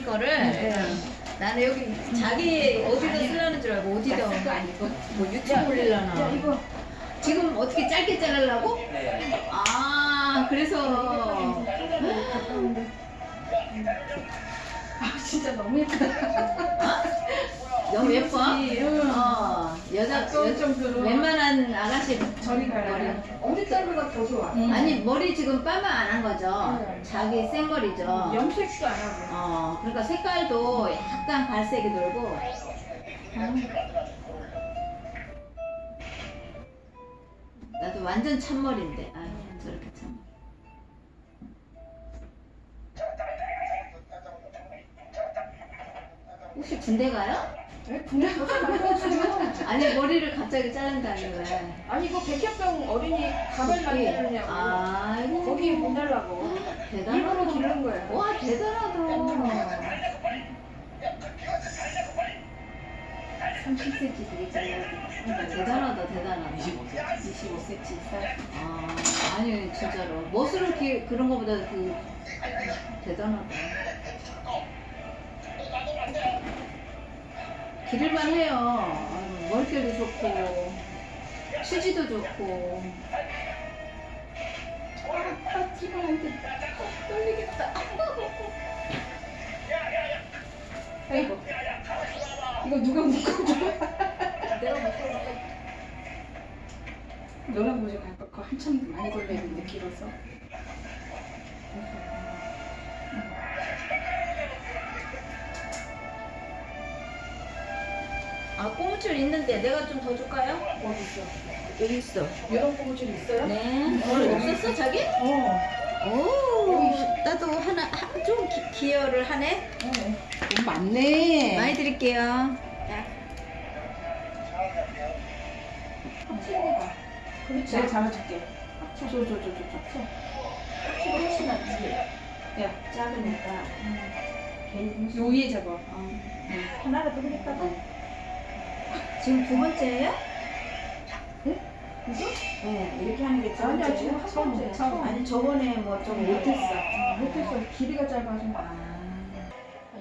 본인 거를 네. 나는 여기 자기 어디다 쓰려는 줄 알고 어디다 뭐 유튜브 올리려나 이거 지금 어떻게 짧게 자르려고? 네. 아 그래서 아 진짜 너무 예쁘다. 너무 예뻐? 응. 어 여자 아까울 여, 정도로 웬만한 아가씨 저리 가라. 우리 딸보다 더 좋아. 아니 머리 지금 빠마 안 한 거죠? 네. 자기 생머리죠? 염색도 안 하고. 어 그러니까 색깔도 약간 갈색이 돌고 나도 완전 참머리인데 아 저렇게 참 혹시 군대 가요? 말해주죠? 아니 머리를 갑자기 자른다니 왜? 아니 이거 백혈병 어린이 가발 만드느냐고. 아이고 거기 보내려고. 일부러 대단하다 기른 거야. 와 대단하다 30cm 되게 잘라 대단하다 대단하다 25cm. 25cm 아 아니 진짜로 멋으로 기, 그런 거보다 그 대단하다 기를만 해요 아유, 머릿결도 좋고 수지도 좋고 아 지금한테 떨리겠다 아이고. 이거 누가 묶어줘? 내가 못하겠다 너랑 모자 갈 거. 한참 많이 걸렸는데 길어서. 아 꼬무줄 있는데 내가 좀 더 줄까요? 어디 있어? 여기 있어 이런 꼬무줄 있어요? 네 오늘 없었어 자기? 어. 오 나도 하나 하- 좀 기, 기여를 하네 돈 많네. 많이 드릴게요. 그렇지. 내가 잡아줄게. 합쳐. 줘, 줘, 줘, 줘, 줘. 합치가 훨씬 낫지. 야, 작으니까 괜히 요 위에 잡아. 어. 하나라도 그릴까 봐. 지금 두 번째예요? 그죠? 네 이렇게 하는 게두 아니야, 번째예요? 지금 한 번째. 처음. 아니 저번에 뭐 좀 못했어 못했어. 길이가 짧아서. 아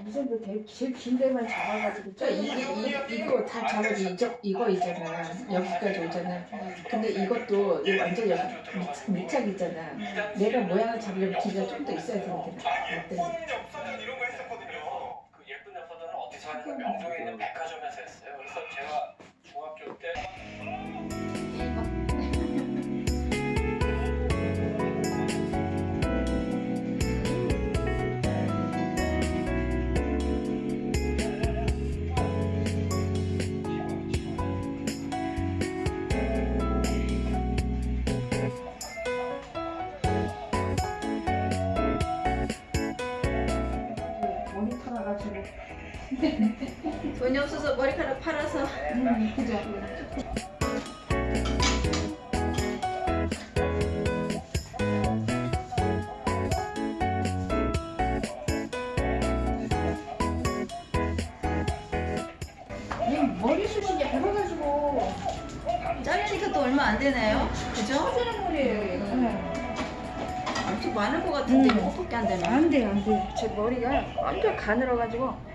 이 정도 제일, 제일 긴 데만 잡아가지고. 저 이, 이, 이거 다 잡아도 이저, 이거 있잖아. 여기까지 오잖아. 근데 이것도 이거 완전 여기 밑- 밑착이잖아. 내가 모양을 잡으려면 길이가 좀 더 있어야 되는데. 어때? 엽서전 이런 거 했었거든요. 그 예쁜 엽서전은 어디서 하냐면 명동에 있는. 그래서 제가 중학교 때 모니터 나가지고. 돈이 없어서 머리카락 팔아서 음, 그죠. 이 머리숱이 얇아가지고 자르니까 또 얼마 안 되네요 그죠? 터지는 머리예요 얘가. 엄청 많을 것 같은데 음. 어떻게 안 되나 안 돼, 안 돼. 제 머리가 완전 가늘어가지고.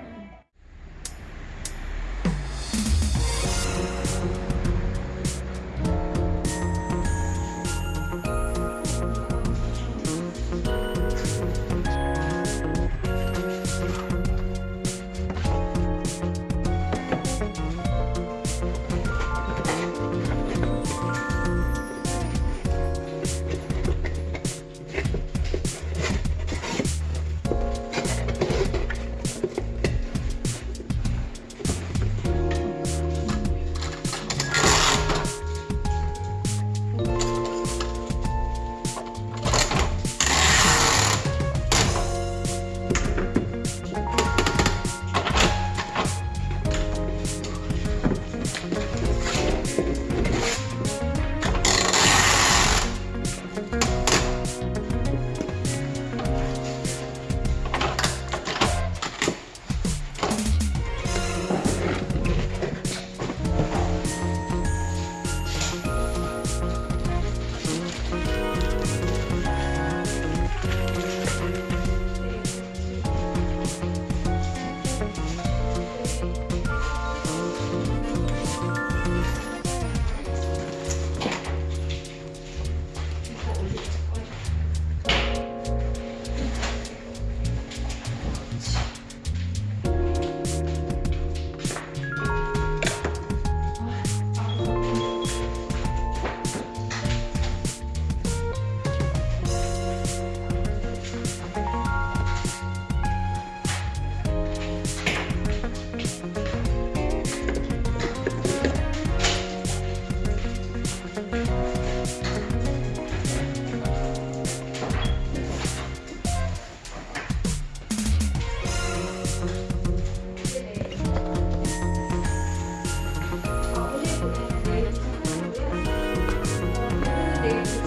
Tuesday.